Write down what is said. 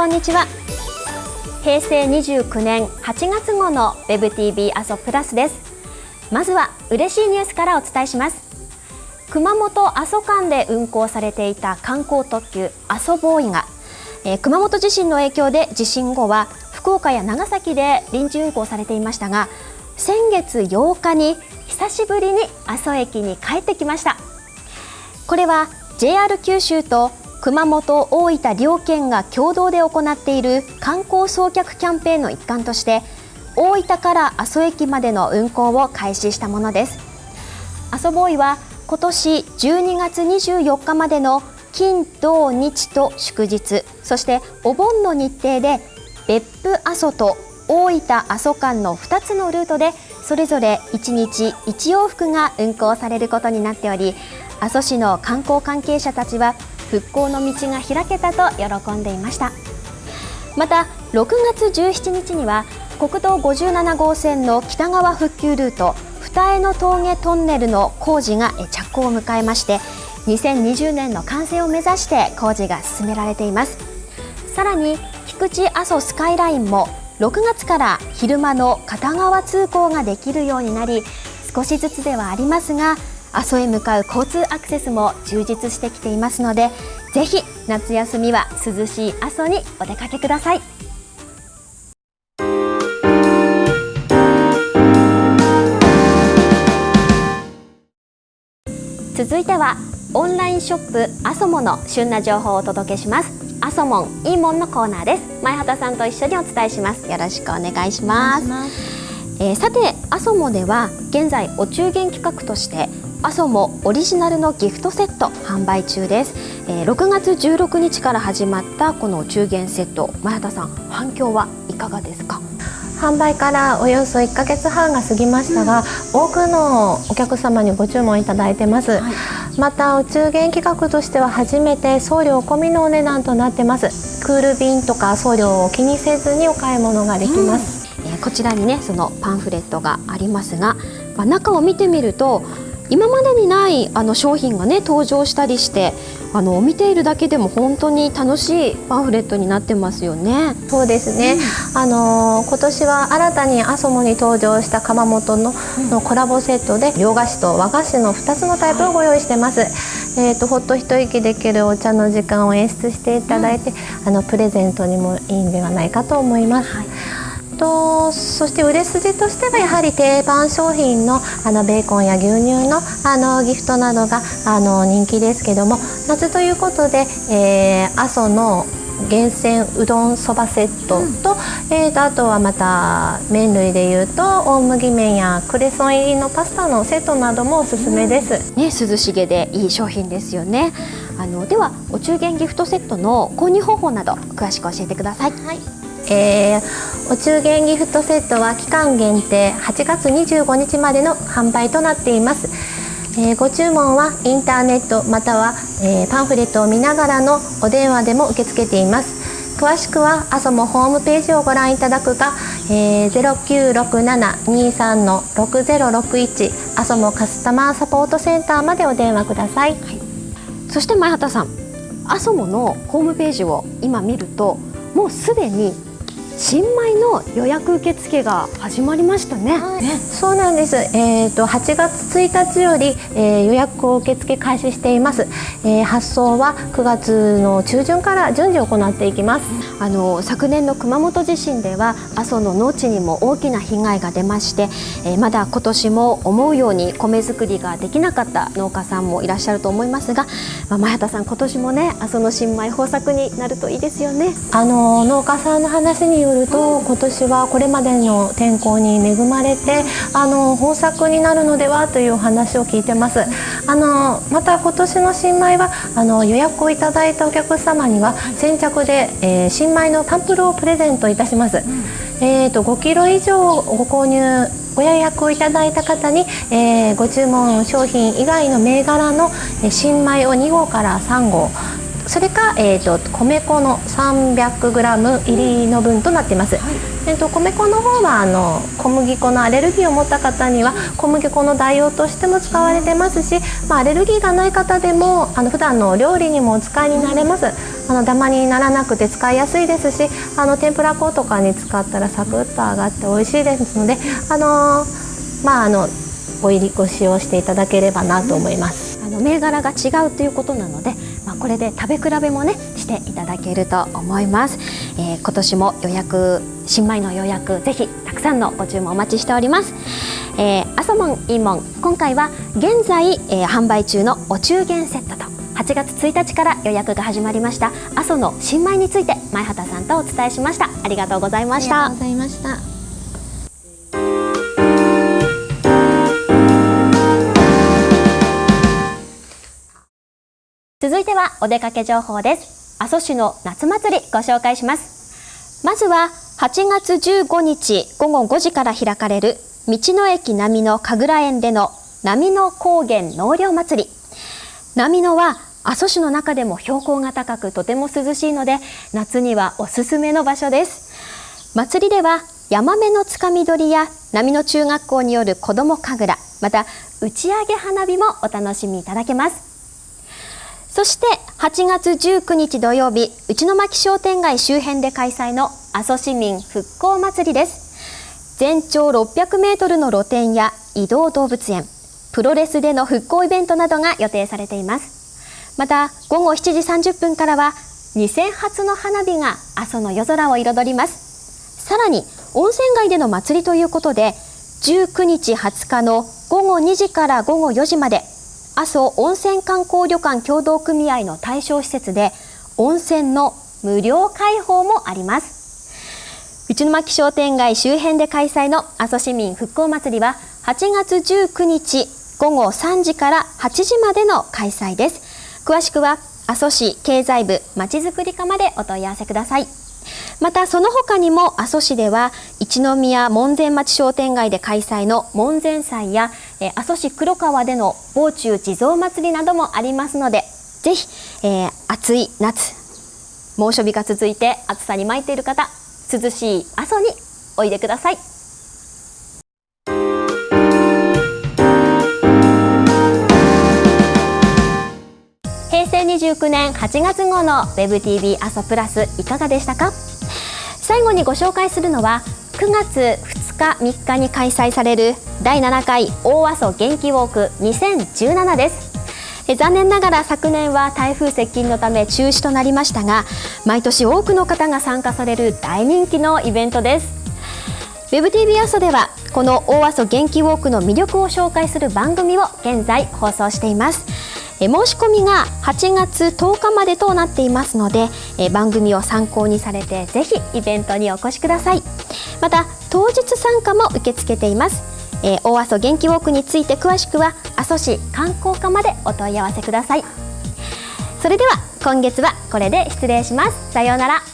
こんにちは。平成29年8月号の WebTV 阿蘇プラスです。まずは嬉しいニュースからお伝えします。熊本阿蘇間で運行されていた観光特急阿蘇ボーイが、えー、熊本地震の影響で地震後は福岡や長崎で臨時運行されていましたが先月8日に久しぶりに阿蘇駅に帰ってきました。これは JR 九州と熊本、大分両県が共同で行っている観光送客キャンペーンの一環として大分から阿蘇駅までの運行を開始したものです。阿蘇ボーイは今年12月24日までの金土日と祝日そしてお盆の日程で別府阿蘇と大分阿蘇間の2つのルートでそれぞれ1日1往復が運行されることになっており阿蘇市の観光関係者たちは復興の道が開けたと喜んでいました。また6月17日には国道57号線の北側復旧ルート二重の峠トンネルの工事が着工を迎えまして2020年の完成を目指して工事が進められています。さらに菊池阿蘇スカイラインも6月から昼間の片側通行ができるようになり少しずつではありますが阿蘇へ向かう交通アクセスも充実してきていますのでぜひ夏休みは涼しい阿蘇にお出かけください。続いてはオンラインショップアソモの旬な情報をお届けします。アソモンいいもんのコーナーです。前畑さんと一緒にお伝えします。よろしくお願いします。えー、さてアソモでは現在お中元企画としてアソモオリジナルのギフトセット販売中です、えー、6月16日から始まったこのお中元セット前畑さん反響はいかがですか？販売からおよそ1ヶ月半が過ぎましたが、うん、多くのお客様にご注文いただいてます、はい、またお中元企画としては初めて送料込みのお値段となってます。クール便とか送料を気にせずにお買い物ができます、うん、えー、こちらにねそのパンフレットがありますが、まあ、中を見てみると今までにないあの商品がね登場したりしてあの見ているだけでも本当に楽しいパンフレットになってますよね。そうですね。うん、あの今年は新たにアソモに登場した窯元の,、のコラボセットで洋菓子と和菓子の2つのタイプをご用意してます。はい、えっ、ー、とほっと一息できるお茶の時間を演出していただいて、うん、あのプレゼントにもいいんではないかと思います。はいとそして売れ筋としてはやはり定番商品のあのベーコンや牛乳のあのギフトなどがあの人気ですけども夏ということで、えー、阿蘇の厳選うどんそばセットとうん、えーと、あとはまた麺類でいうと大麦麺やクレソン入りのパスタのセットなどもおすすめです、うん、ね、涼しげでいい商品ですよね。あのではお中元ギフトセットの購入方法など詳しく教えてください、はいえー、お中元ギフトセットは期間限定8月25日までの販売となっています、えー、ご注文はインターネットまたは、えー、パンフレットを見ながらのお電話でも受け付けています。詳しくはアソモホームページをご覧いただくか、えー、0967-23-6061アソモカスタマーサポートセンターまでお電話ください、はい、そして前畑さんアソモのホームページを今見るともうすでに新米の予約受付が始まりましたね。はい、そうなんです。えっ、ー、と8月1日より、えー、予約を受付開始しています。えー、発送は9月の中旬から順次行っていきます。あの昨年の熊本地震では阿蘇の農地にも大きな被害が出まして、えー、まだ今年も思うように米作りができなかった農家さんもいらっしゃると思いますが、まあ、前畑さん今年もね阿蘇の新米豊作になるといいですよね。あの農家さんの話によると今年はこれまでの天候に恵まれてあの豊作になるのではというお話を聞いてます。あのまた今年の新米はあの予約をいただいたお客様には先着で、えー、新米のタンプルをプレゼントいたします、えーと、5キロ以上ご購入ご予約をいただいた方に、えー、ご注文商品以外の銘柄の新米を2号から3号それか、えーと、米粉の 300g 入りの分となっています、はい、えーと、米粉の方はあの小麦粉のアレルギーを持った方には小麦粉の代用としても使われてますし、まあ、アレルギーがない方でもあの普段のお料理にもお使いになれます。あのダマにならなくて使いやすいですしあの天ぷら粉とかに使ったらサクッと揚がって美味しいですのであのまああのご入りご使用していただければなと思います。あの銘柄が違うということなので、まあ、これで食べ比べもねしていただけると思います、えー、今年も予約新米の予約ぜひたくさんのご注文お待ちしております、えー、アソモンイーモン今回は現在、えー、販売中のお中元セットと8月1日から予約が始まりました阿蘇の新米について前畑さんとお伝えしました。ありがとうございました。ありがとうございました。続いてはお出かけ情報です。阿蘇市の夏祭りご紹介します。まずは8月15日午後5時から開かれる道の駅波の神楽園での波の高原納涼祭り。波のは阿蘇市の中でも標高が高くとても涼しいので夏にはおすすめの場所です。祭りではヤマメのつかみ取りや波の中学校による子ども神楽また打ち上げ花火もお楽しみいただけます。そして8月19日土曜日内巻商店街周辺で開催の阿蘇市民復興祭りです。全長600メートルの露店や移動動物園プロレスでの復興イベントなどが予定されています。また午後7時30分からは2000発の花火が阿蘇の夜空を彩ります。さらに温泉街での祭りということで19日20日の午後2時から午後4時まで阿蘇温泉観光旅館協同組合の対象施設で温泉の無料開放もあります。内巻商店街周辺で開催の阿蘇市民復興祭りは8月19日午後3時から8時までの開催です。詳しくは阿蘇市経済部まちづくり課までお問い合わせください。またその他にも阿蘇市では一宮門前町商店街で開催の門前祭やえ阿蘇市黒川での防中地蔵祭りなどもありますのでぜひ、えー、暑い夏猛暑日が続いて暑さに参っている方涼しい阿蘇においでください。平成29年8月号の WebTV 阿蘇プラスいかがでしたか？最後にご紹介するのは9月2日3日に開催される第7回大阿蘇元気ウォーク2017です。残念ながら昨年は台風接近のため中止となりましたが毎年多くの方が参加される大人気のイベントです。WebTV 阿蘇ではこの大阿蘇元気ウォークの魅力を紹介する番組を現在放送しています。申し込みが8月10日までとなっていますので番組を参考にされてぜひイベントにお越しください。また当日参加も受け付けています。え大阿蘇元気ウォークについて詳しくは阿蘇市観光課までお問い合わせください。それでは今月はこれで失礼します。さようなら。